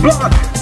block.